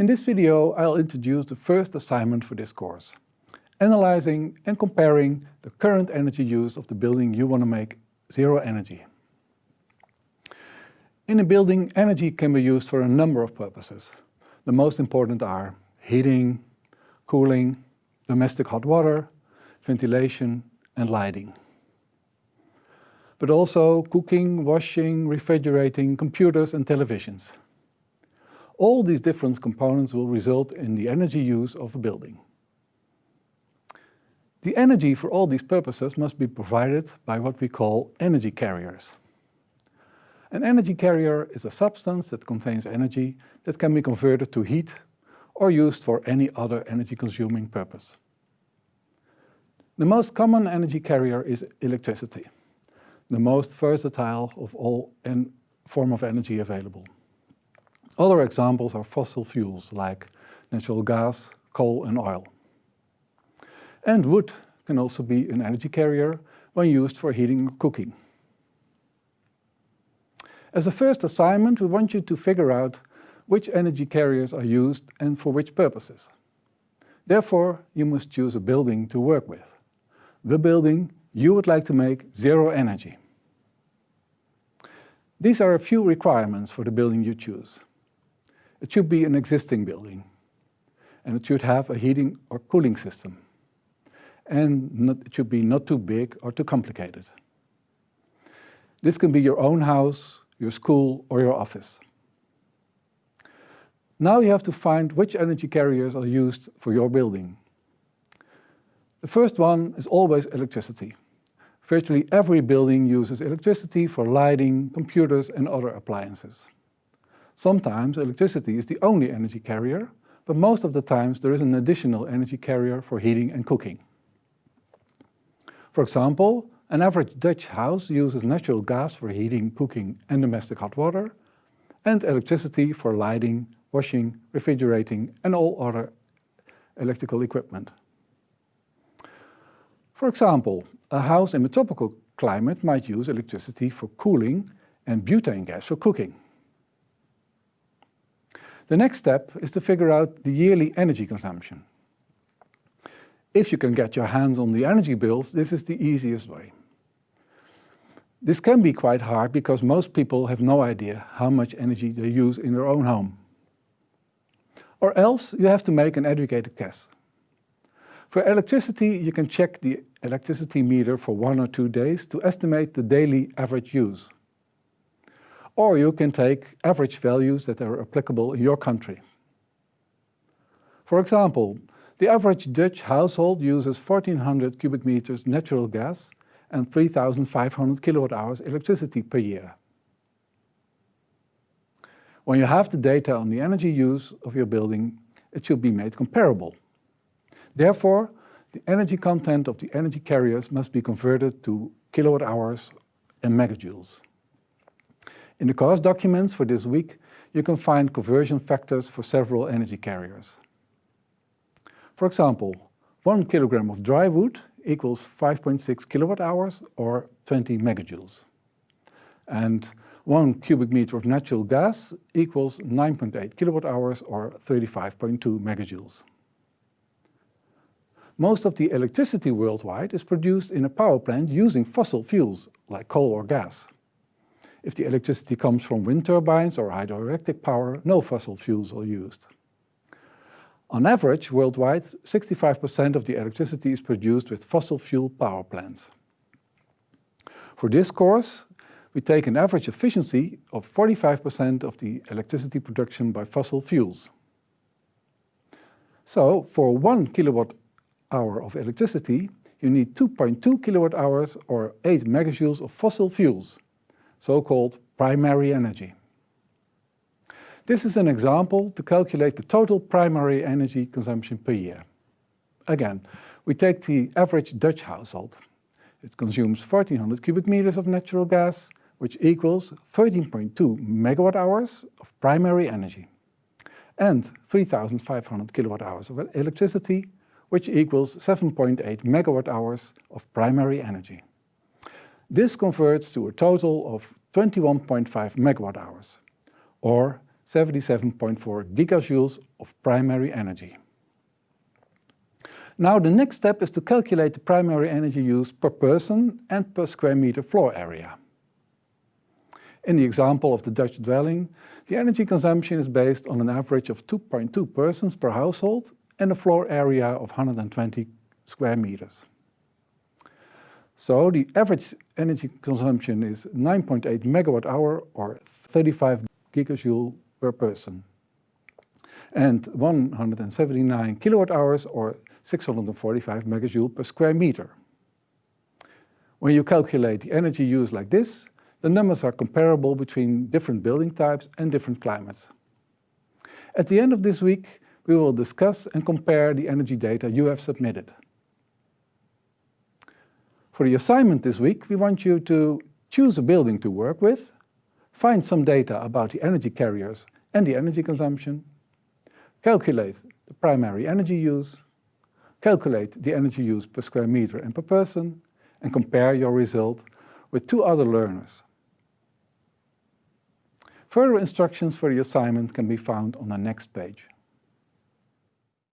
In this video I'll introduce the first assignment for this course, analyzing and comparing the current energy use of the building you want to make zero energy. In a building, energy can be used for a number of purposes. The most important are heating, cooling, domestic hot water, ventilation and lighting. But also cooking, washing, refrigerating, computers and televisions. All these different components will result in the energy use of a building. The energy for all these purposes must be provided by what we call energy carriers. An energy carrier is a substance that contains energy that can be converted to heat or used for any other energy-consuming purpose. The most common energy carrier is electricity, the most versatile of all form of energy available. Other examples are fossil fuels like natural gas, coal and oil. And wood can also be an energy carrier when used for heating or cooking. As a first assignment, we want you to figure out which energy carriers are used and for which purposes. Therefore, you must choose a building to work with. The building you would like to make zero energy. These are a few requirements for the building you choose. It should be an existing building, and it should have a heating or cooling system. And not, it should be not too big or too complicated. This can be your own house, your school or your office. Now you have to find which energy carriers are used for your building. The first one is always electricity. Virtually every building uses electricity for lighting, computers and other appliances. Sometimes electricity is the only energy carrier, but most of the times there is an additional energy carrier for heating and cooking. For example, an average Dutch house uses natural gas for heating, cooking and domestic hot water, and electricity for lighting, washing, refrigerating and all other electrical equipment. For example, a house in a tropical climate might use electricity for cooling and butane gas for cooking. The next step is to figure out the yearly energy consumption. If you can get your hands on the energy bills, this is the easiest way. This can be quite hard because most people have no idea how much energy they use in their own home. Or else you have to make an educated guess. For electricity, you can check the electricity meter for one or two days to estimate the daily average use. Or you can take average values that are applicable in your country. For example, the average Dutch household uses 1400 cubic meters natural gas and 3,500 kilowatt hours electricity per year. When you have the data on the energy use of your building, it should be made comparable. Therefore, the energy content of the energy carriers must be converted to kilowatt hours and megajoules. In the course documents for this week, you can find conversion factors for several energy carriers. For example, one kilogram of dry wood equals 5.6 kilowatt hours or 20 megajoules. And one cubic meter of natural gas equals 9.8 kilowatt hours or 35.2 megajoules. Most of the electricity worldwide is produced in a power plant using fossil fuels like coal or gas. If the electricity comes from wind turbines or hydroelectric power, no fossil fuels are used. On average, worldwide, 65% of the electricity is produced with fossil fuel power plants. For this course, we take an average efficiency of 45% of the electricity production by fossil fuels. So, for one kilowatt hour of electricity, you need 2.2 kilowatt hours or 8 megajoules of fossil fuels, so-called primary energy. This is an example to calculate the total primary energy consumption per year. Again, we take the average Dutch household. It consumes 1400 cubic meters of natural gas, which equals 13.2 megawatt hours of primary energy, and 3500 kilowatt hours of electricity, which equals 7.8 megawatt hours of primary energy. This converts to a total of 21.5 megawatt hours, or 77.4 gigajoules of primary energy. Now the next step is to calculate the primary energy use per person and per square meter floor area. In the example of the Dutch dwelling, the energy consumption is based on an average of 2.2 persons per household and a floor area of 120 square meters. So the average energy consumption is 9.8 megawatt hour or 35 gigajoule per person and 179 kilowatt hours or 645 megajoule per square meter. When you calculate the energy use like this, the numbers are comparable between different building types and different climates. At the end of this week, we will discuss and compare the energy data you have submitted. For the assignment this week, we want you to choose a building to work with, find some data about the energy carriers and the energy consumption, calculate the primary energy use, calculate the energy use per square meter and per person, and compare your result with two other learners. Further instructions for the assignment can be found on the next page.